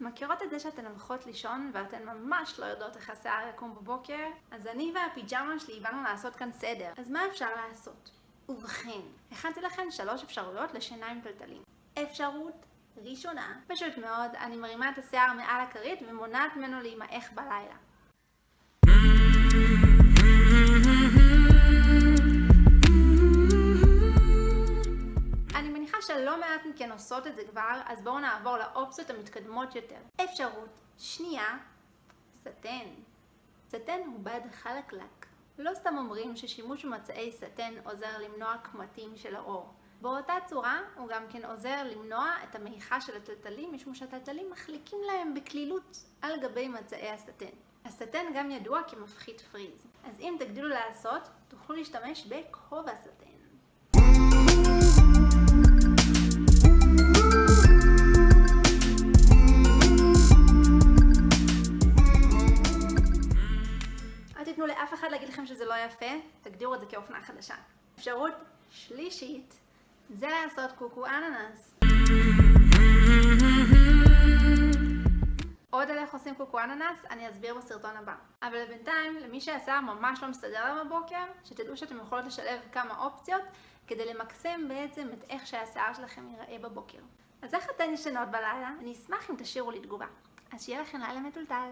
מכירות את זה שאתן הולכות לישון ואתן ממש לא יודעות איך השיער יקום בבוקר? אז אני והפיג'מה שלי באנו לעשות כאן סדר. אז מה אפשר לעשות? ובכן, הכנתי לכן שלוש אפשרויות לשינה עם טלטלים. אפשרות ראשונה, פשוט מאוד, אני מרימה את השיער מעל הכרית ומונעת ממנו להימעך בלילה. שלא מעט מכן עושות את זה כבר, אז בואו נעבור לאופציות המתקדמות יותר. אפשרות שנייה, סטן. סטן הוא בד חלקלק. לא סתם אומרים ששימוש במצעי סטן עוזר למנוע קמטים של האור. באותה צורה הוא גם כן עוזר למנוע את המעיכה של הטלטלים, משום שהטלטלים מחליקים להם בקלילות על גבי מצעי הסטן. הסטן גם ידוע כמפחית פריז. אז אם תגדילו לעשות, תוכלו להשתמש בכובע סטן. תיתנו לאף אחד להגיד לכם שזה לא יפה, תגדירו את זה כאופנה חדשה. אפשרות שלישית זה לעשות קוקו אננס. עוד על איך עושים קוקו אננס אני אסביר בסרטון הבא. אבל בינתיים, למי שהשיער ממש לא מסתדר לה בבוקר, שתדעו שאתם יכולות לשלב כמה אופציות כדי למקסם בעצם את איך שהשיער שלכם ייראה בבוקר. אז איך אתן ישנות בלילה? אני אשמח אם תשאירו לי תגובה. אז שיהיה לכם לילה מטולטל.